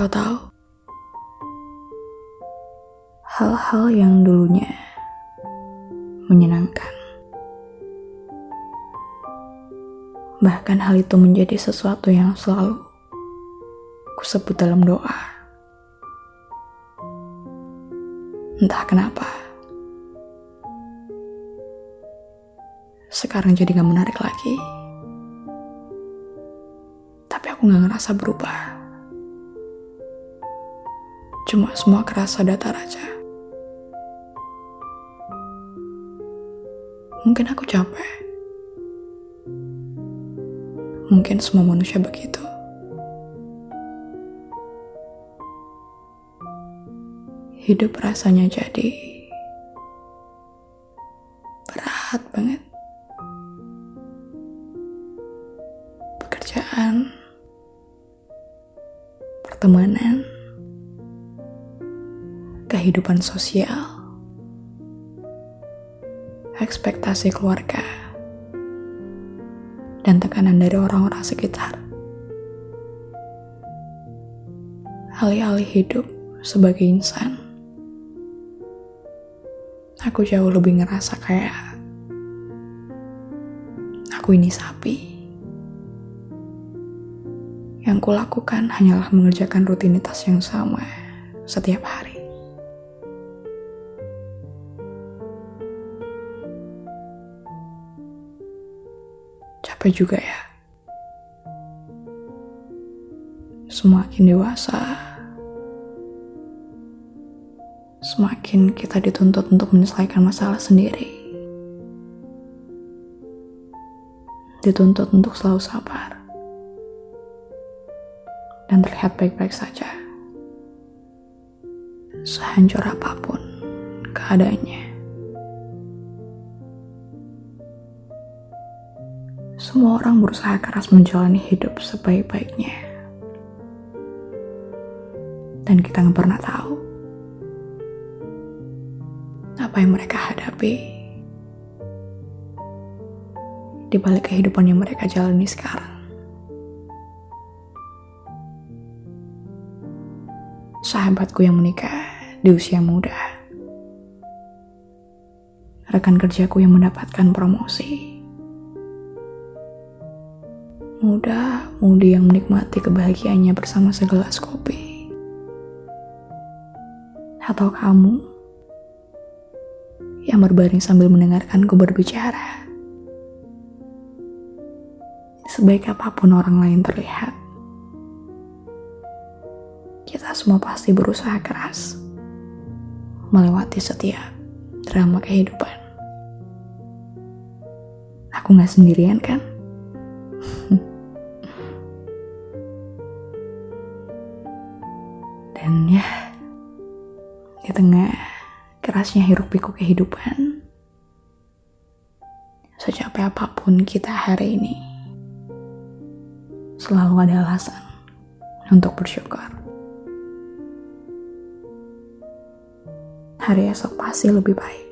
Kau tahu, hal-hal yang dulunya menyenangkan, bahkan hal itu menjadi sesuatu yang selalu kusebut dalam doa. Entah kenapa, sekarang jadi gak menarik lagi. Tapi aku gak ngerasa berubah. Cuma semua kerasa datar aja. Mungkin aku capek. Mungkin semua manusia begitu. Hidup rasanya jadi berat banget. Pekerjaan, pertemanan, kehidupan sosial, ekspektasi keluarga, dan tekanan dari orang-orang sekitar. Alih-alih hidup sebagai insan, aku jauh lebih ngerasa kayak aku ini sapi. Yang kulakukan hanyalah mengerjakan rutinitas yang sama setiap hari. Capek juga ya. Semakin dewasa, semakin kita dituntut untuk menyelesaikan masalah sendiri. Dituntut untuk selalu sabar dan terlihat baik-baik saja. Sehancur apa pun keadaannya. Semua orang berusaha keras menjalani hidup sebaik-baiknya. Dan kita nggak pernah tahu apa yang mereka hadapi di balik kehidupan yang mereka jalani sekarang. Sahabatku yang menikah di usia muda. Rekan kerjaku yang mendapatkan promosi. Muda-mudi yang menikmati kebahagiaannya bersama segelas kopi. Atau kamu yang berbaring sambil mendengarkanku berbicara. Sebaik apa pun orang lain terlihat, kita semua pasti berusaha keras melewati setiap drama kehidupan. Aku gak sendirian kan? Dan ya, di tengah kerasnya hiruk pikuk kehidupan, secapek apa pun kita hari ini, selalu ada alasan untuk bersyukur. Hari esok pasti lebih baik.